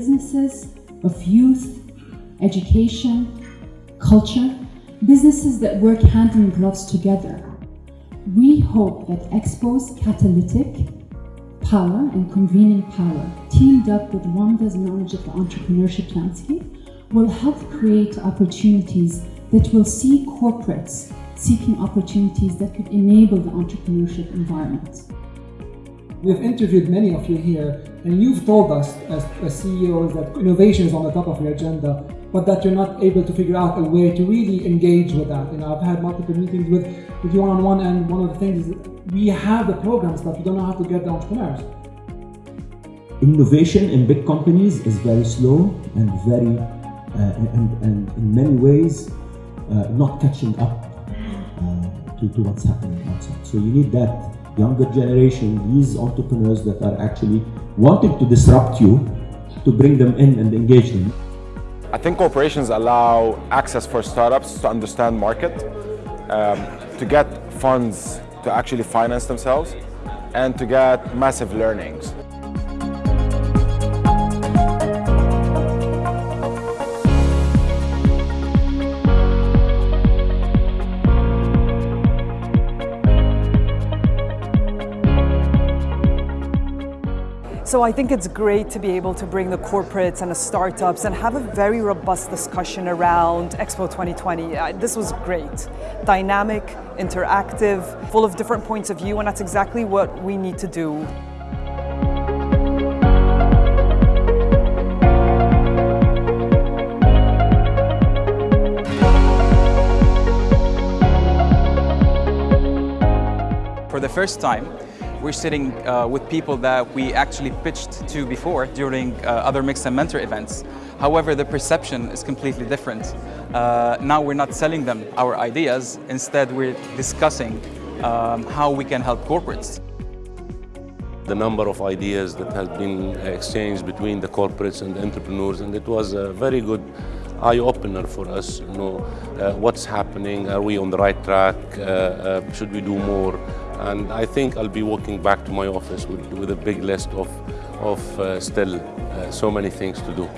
businesses of youth, education, culture, businesses that work hand in gloves together. We hope that Expo's catalytic power and convening power, teamed up with Wamda's knowledge of the entrepreneurship landscape, will help create opportunities that will see corporates seeking opportunities that could enable the entrepreneurship environment. We've interviewed many of you here, and you've told us as, as CEOs that innovation is on the top of your agenda, but that you're not able to figure out a way to really engage with that. You know, I've had multiple meetings with, with you one-on-one, and one of the things is we have the programs, but we don't know how to get the entrepreneurs. Innovation in big companies is very slow and very, uh, and, and in many ways, uh, not catching up uh, to, to what's happening outside. So you need that younger generation, these entrepreneurs that are actually wanting to disrupt you, to bring them in and engage them. I think corporations allow access for startups to understand market, um, to get funds to actually finance themselves, and to get massive learnings. So I think it's great to be able to bring the corporates and the startups and have a very robust discussion around Expo 2020. Uh, this was great. Dynamic, interactive, full of different points of view, and that's exactly what we need to do. For the first time, we're sitting uh, with people that we actually pitched to before during uh, other Mix and Mentor events. However, the perception is completely different. Uh, now we're not selling them our ideas, instead we're discussing um, how we can help corporates. The number of ideas that has been exchanged between the corporates and the entrepreneurs and it was a very good eye-opener for us, you know, uh, what's happening, are we on the right track, uh, uh, should we do more, and I think I'll be walking back to my office with, with a big list of, of uh, still uh, so many things to do.